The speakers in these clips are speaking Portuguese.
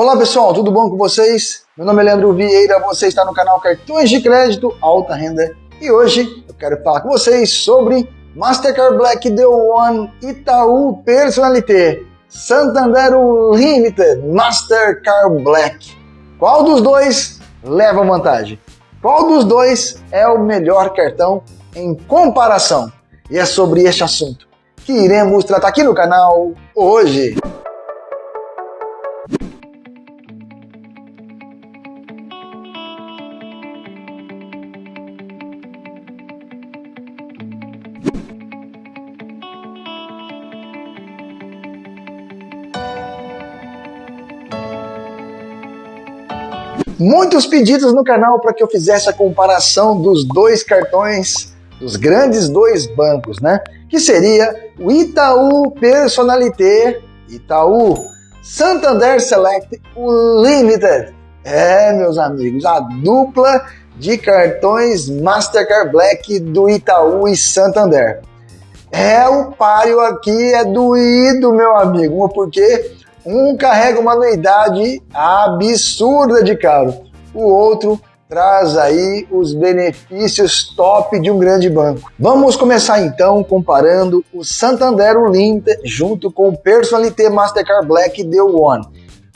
Olá pessoal, tudo bom com vocês? Meu nome é Leandro Vieira, você está no canal Cartões de Crédito Alta Renda e hoje eu quero falar com vocês sobre Mastercard Black The One Itaú Personalité Santander Limited Mastercard Black. Qual dos dois leva vantagem? Qual dos dois é o melhor cartão em comparação? E é sobre este assunto que iremos tratar aqui no canal hoje. Muitos pedidos no canal para que eu fizesse a comparação dos dois cartões, dos grandes dois bancos, né? Que seria o Itaú Personalité, Itaú Santander Select Limited. É, meus amigos, a dupla de cartões Mastercard Black do Itaú e Santander. É, o páreo aqui é doído, meu amigo, porque um carrega uma anuidade absurda de caro, o outro traz aí os benefícios top de um grande banco. Vamos começar então comparando o Santander Limited junto com o Personalité Mastercard Black The One.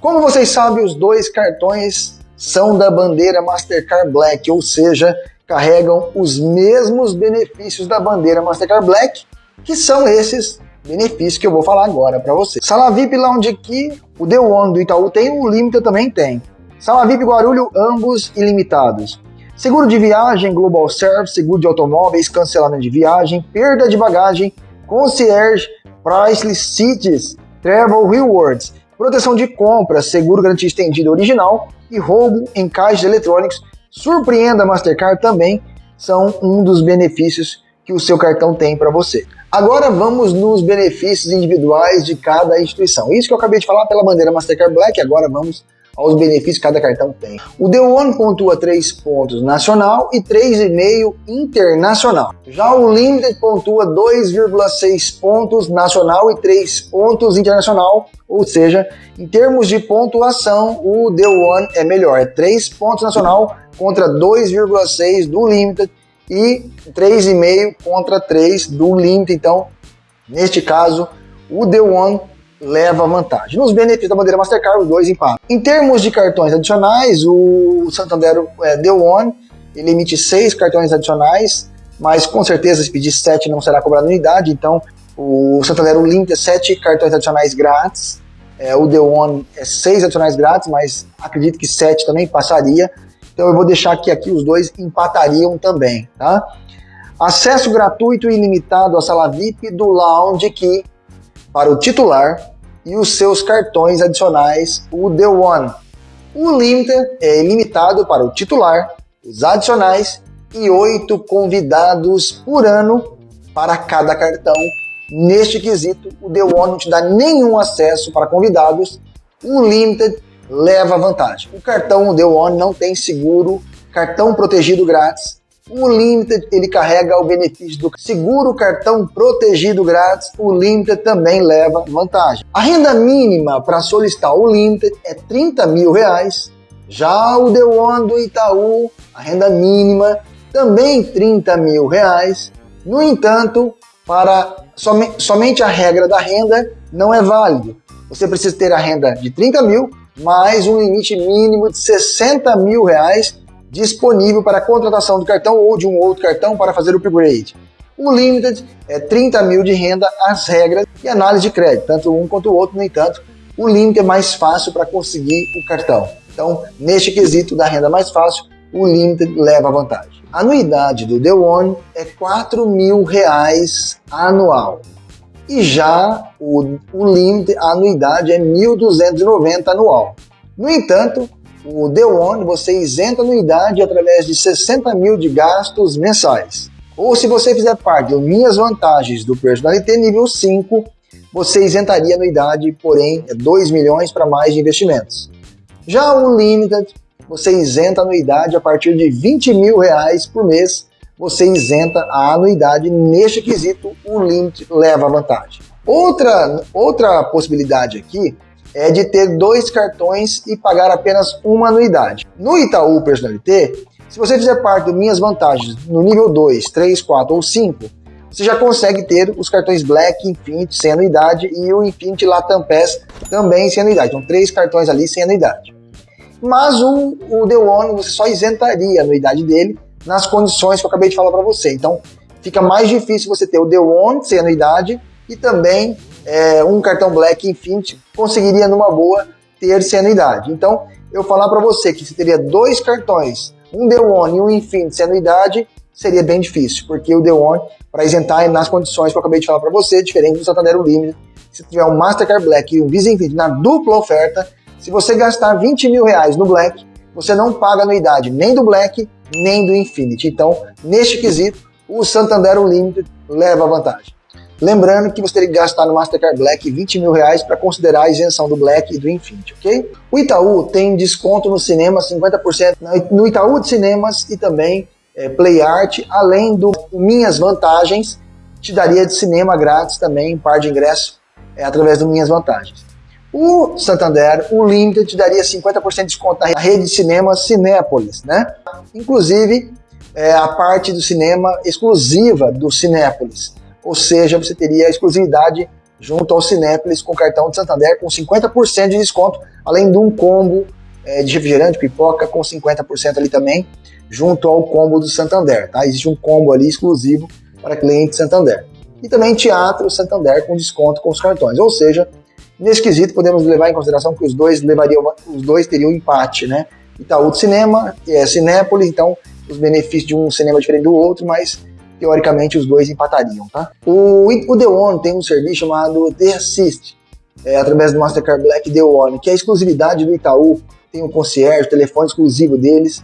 Como vocês sabem, os dois cartões são da bandeira Mastercard Black, ou seja, carregam os mesmos benefícios da bandeira Mastercard Black, que são esses benefício que eu vou falar agora para você. Sala VIP Lounge aqui, o The One do Itaú tem, o Limited também tem. Sala VIP Guarulho, ambos ilimitados. Seguro de viagem, Global Service, seguro de automóveis, cancelamento de viagem, perda de bagagem, concierge, Priceless Cities, Travel Rewards, proteção de compra, seguro garantia estendida original e roubo em caixas eletrônicos. Surpreenda Mastercard também são um dos benefícios que o seu cartão tem para você. Agora vamos nos benefícios individuais de cada instituição. Isso que eu acabei de falar pela bandeira Mastercard Black, agora vamos aos benefícios que cada cartão tem. O The One pontua 3 pontos nacional e 3,5 internacional. Já o Limited pontua 2,6 pontos nacional e 3 pontos internacional, ou seja, em termos de pontuação, o The One é melhor. É 3 pontos nacional contra 2,6 do Limited e 3,5 contra 3 do limite. Então, neste caso, o The One leva vantagem. Nos benefícios da bandeira Mastercard, os dois empatam. Em termos de cartões adicionais, o Santander é, The One ele emite seis cartões adicionais, mas com certeza se pedir sete não será cobrado unidade, então o Santander é sete cartões adicionais grátis, é, o The One é seis adicionais grátis, mas acredito que sete também passaria. Então eu vou deixar que aqui os dois empatariam também, tá? Acesso gratuito e ilimitado à sala VIP do Lounge Key para o titular e os seus cartões adicionais, o The One. O Limited é ilimitado para o titular, os adicionais e oito convidados por ano para cada cartão. Neste quesito, o The One não te dá nenhum acesso para convidados. O Limited leva vantagem. O cartão The One não tem seguro, cartão protegido grátis. O Limited ele carrega o benefício do seguro cartão protegido grátis. O Limited também leva vantagem. A renda mínima para solicitar o Limited é 30 mil reais. Já o The One do Itaú, a renda mínima também 30 mil reais. No entanto, para somente a regra da renda não é válido. Você precisa ter a renda de 30 mil mais um limite mínimo de 60 mil reais disponível para a contratação do cartão ou de um outro cartão para fazer o upgrade. O Limited é 30 mil de renda, as regras e análise de crédito, tanto um quanto o outro, no entanto, o Limited é mais fácil para conseguir o cartão. Então, neste quesito da renda mais fácil, o Limited leva vantagem. A anuidade do The One é 4 mil reais anual. E já o, o limite, a anuidade é 1.290 anual. No entanto, o The One você isenta anuidade através de 60 mil de gastos mensais. Ou se você fizer parte das minhas vantagens do Personalité nível 5, você isentaria anuidade, porém é 2 milhões para mais de investimentos. Já o Limited, você isenta anuidade a partir de 20 mil reais por mês você isenta a anuidade. Neste quesito, o limite leva vantagem. Outra, outra possibilidade aqui é de ter dois cartões e pagar apenas uma anuidade. No Itaú Personalité, se você fizer parte do Minhas Vantagens no nível 2, 3, 4 ou 5, você já consegue ter os cartões Black, Infinity sem anuidade e o Infinity Latam Pass também sem anuidade. Então, três cartões ali sem anuidade. Mas o, o The One você só isentaria a anuidade dele nas condições que eu acabei de falar para você. Então, fica mais difícil você ter o The One sem anuidade e também é, um cartão Black Infinity conseguiria numa boa ter sem anuidade. Então, eu falar para você que você teria dois cartões, um The One e um Infinity sem anuidade, seria bem difícil, porque o The One, para isentar nas condições que eu acabei de falar para você, diferente do Santander Unlimited, se tiver um Mastercard Black e um Visa Infinity na dupla oferta, se você gastar 20 mil reais no Black, você não paga anuidade nem do Black, nem do Infinity. Então, neste quesito, o Santander Unlimited leva vantagem. Lembrando que você teria que gastar no Mastercard Black 20 mil reais para considerar a isenção do Black e do Infinity, ok? O Itaú tem desconto no cinema 50% no Itaú de Cinemas e também é, Play Art, além do Minhas Vantagens, te daria de cinema grátis também, um par de ingresso é, através do Minhas Vantagens. O Santander, o Limited, te daria 50% de desconto na rede de cinema Cinépolis, né? Inclusive, é, a parte do cinema exclusiva do Cinépolis. Ou seja, você teria exclusividade junto ao Cinépolis com cartão de Santander com 50% de desconto, além de um combo é, de refrigerante, pipoca com 50% ali também, junto ao combo do Santander, tá? Existe um combo ali exclusivo para cliente Santander. E também Teatro Santander com desconto com os cartões. Ou seja, nesse quesito podemos levar em consideração que os dois levariam, os dois teriam empate, né? Itaú de Cinema, é Cinépolis, então os benefícios de um cinema diferente do outro, mas teoricamente os dois empatariam, tá? O, o The One tem um serviço chamado The Assist, é, através do Mastercard Black The One, que é a exclusividade do Itaú, tem um concierge, telefone exclusivo deles,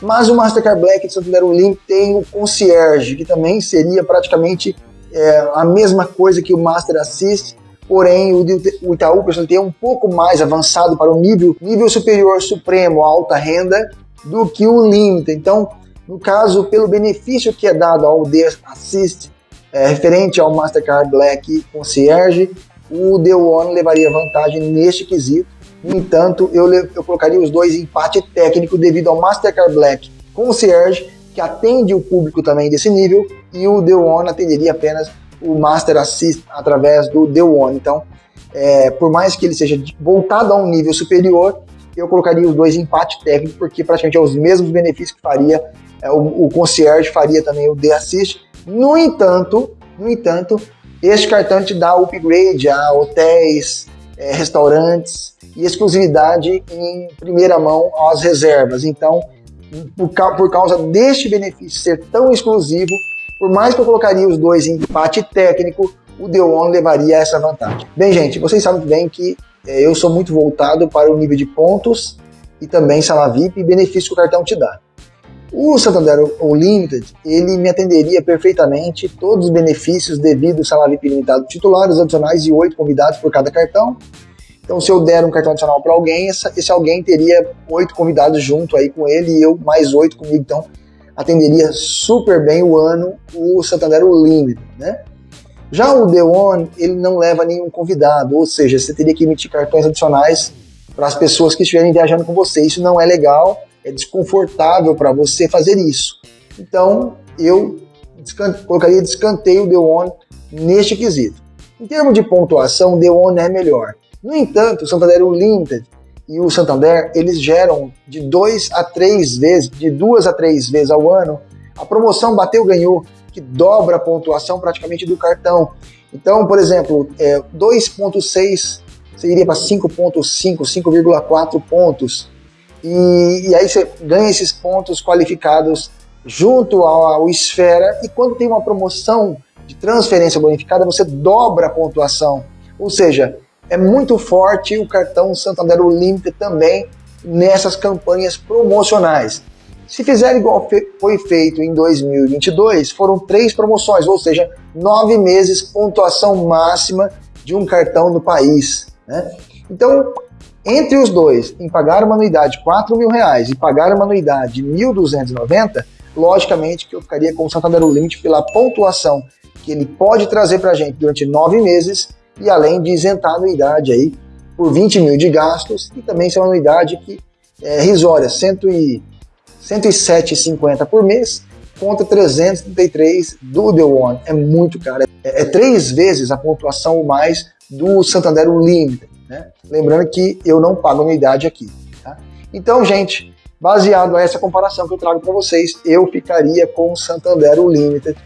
mas o Mastercard Black de Santander Link tem o concierge, que também seria praticamente é, a mesma coisa que o Master Assist, porém o, Itaú tem um pouco mais avançado para o nível, nível superior supremo, alta renda, do que o Limit. Então, no caso, pelo benefício que é dado ao The Assist, é, referente ao Mastercard Black Concierge, o The One levaria vantagem neste quesito. No entanto, eu, eu colocaria os dois em empate técnico devido ao Mastercard Black Concierge, que atende o público também desse nível, e o The One atenderia apenas o Master Assist através do The One. Então, é, por mais que ele seja voltado a um nível superior, eu colocaria os dois em empate técnico, porque praticamente é os mesmos benefícios que faria é, o, o concierge faria também o The Assist. No entanto, no entanto, este cartão te dá upgrade a hotéis, é, restaurantes e exclusividade em primeira mão às reservas. Então, por, por causa deste benefício ser tão exclusivo, por mais que eu colocaria os dois em empate técnico, o The One levaria essa vantagem. Bem, gente, vocês sabem bem que é, eu sou muito voltado para o nível de pontos e também sala VIP e benefício que o cartão te dá. O Santander Unlimited, ele me atenderia perfeitamente todos os benefícios devido ao salário VIP limitado titulares adicionais e oito convidados por cada cartão. Então, se eu der um cartão adicional para alguém, esse alguém teria oito convidados junto aí com ele e eu mais oito comigo. Então, atenderia super bem o ano o Santander Unlimited, né? Já o The One, ele não leva nenhum convidado, ou seja, você teria que emitir cartões adicionais para as pessoas que estiverem viajando com você. Isso não é legal é desconfortável para você fazer isso. Então, eu colocaria de escanteio o The One neste quesito. Em termos de pontuação, o The One é melhor. No entanto, o Santander Limited e o Santander, eles geram de 2 a 3 vezes, de duas a três vezes ao ano, a promoção bateu ganhou, que dobra a pontuação praticamente do cartão. Então, por exemplo, é, 2.6 você iria para 5.5, 5,4 pontos. E, e aí você ganha esses pontos qualificados junto ao, ao Esfera, e quando tem uma promoção de transferência bonificada, você dobra a pontuação. Ou seja, é muito forte o cartão Santander Limited também nessas campanhas promocionais. Se fizer igual foi feito em 2022, foram três promoções, ou seja, nove meses pontuação máxima de um cartão no país. Né? Então, entre os dois, em pagar uma anuidade de 4 mil reais e pagar uma anuidade de 1.290, logicamente que eu ficaria com o Santander Limite pela pontuação que ele pode trazer para a gente durante nove meses e além de isentar a anuidade aí por 20 mil de gastos e também é uma anuidade que é risória, 107,50 por mês contra 333 do The One. É muito caro, é, é três vezes a pontuação ou mais do Santander Unlimited. Né? Lembrando que eu não pago anuidade aqui. Tá? Então, gente, baseado nessa comparação que eu trago para vocês, eu ficaria com o Santander Unlimited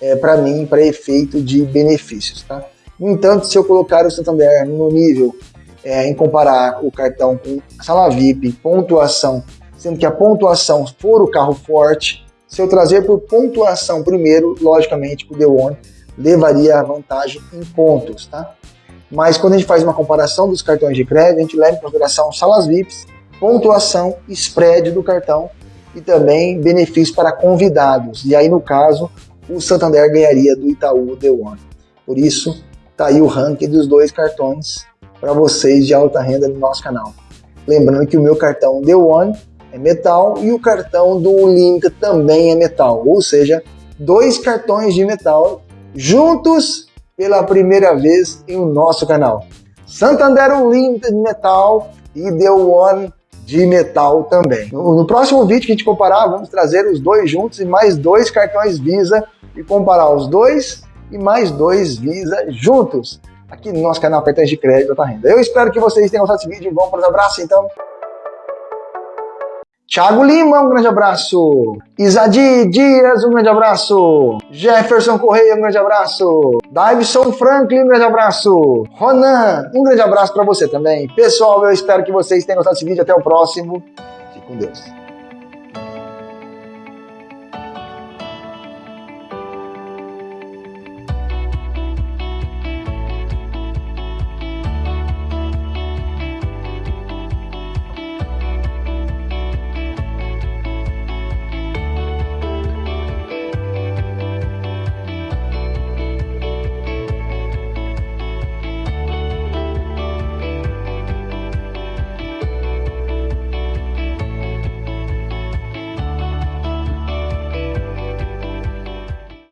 é, para mim, para efeito de benefícios. Tá? No entanto, se eu colocar o Santander no nível é, em comparar o cartão com sala VIP, pontuação, sendo que a pontuação for o carro forte, se eu trazer por pontuação primeiro, logicamente o The One levaria a vantagem em pontos, tá? Mas quando a gente faz uma comparação dos cartões de crédito, a gente leva em consideração salas VIPs, pontuação, spread do cartão e também benefícios para convidados. E aí, no caso, o Santander ganharia do Itaú The One. Por isso, tá aí o ranking dos dois cartões para vocês de alta renda no nosso canal. Lembrando que o meu cartão The One é metal e o cartão do Link também é metal, ou seja, dois cartões de metal juntos pela primeira vez em nosso canal. Santander Unlimited Metal e The One de metal também. No, no, próximo vídeo que a gente comparar, vamos trazer os dois juntos e mais dois cartões Visa e comparar os dois e mais dois Visa juntos aqui no nosso canal Cartões de Crédito Alta Renda. Eu espero que vocês tenham gostado desse vídeo. Vamos para os abraços, então. Thiago Lima, um grande abraço. Isadi Dias, um grande abraço. Jefferson Correia, um grande abraço. Davidson Franklin, um grande abraço. Ronan, um grande abraço para você também. Pessoal, eu espero que vocês tenham gostado desse vídeo. Até o próximo. Fique com Deus.